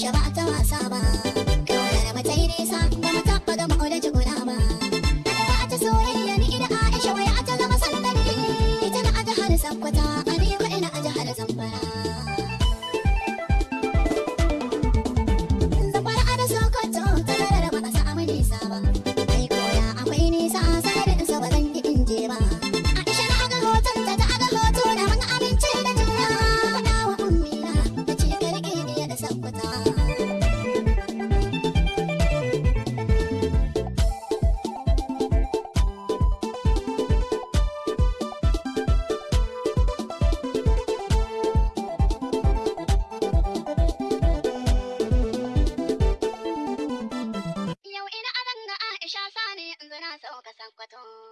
yaushe ba ta wasa ba. Kaunar ba ta yi nisa da mata Adam.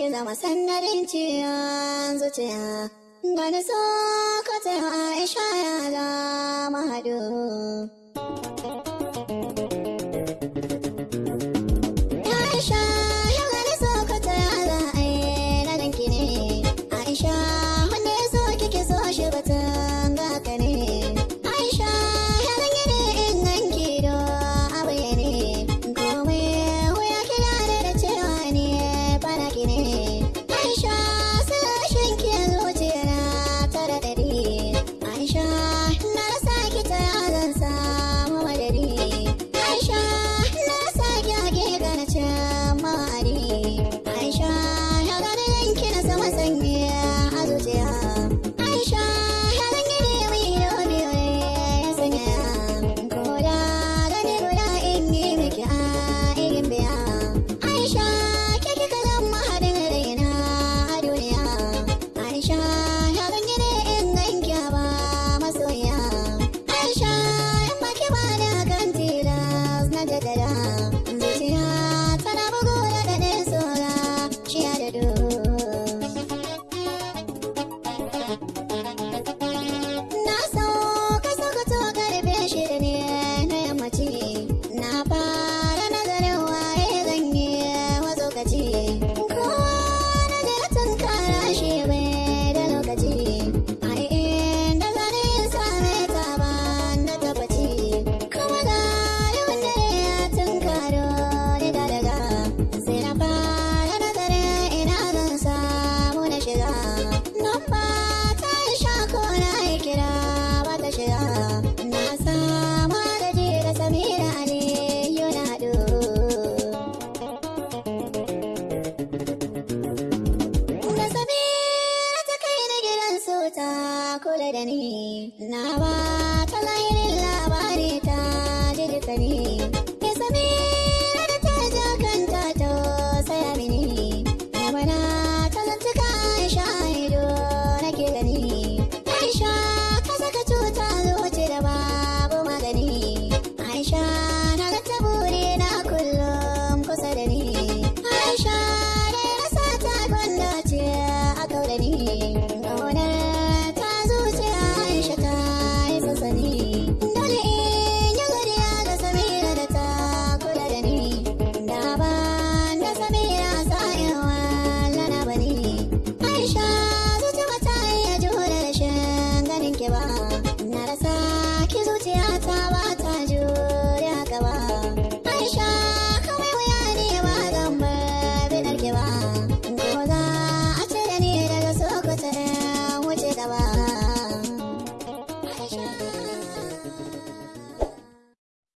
ki zama sannarin ciyan zuciya. Gani so ka Aisha ya zama hadu. kula da ni na ba ta lahirin labari ta jirka ne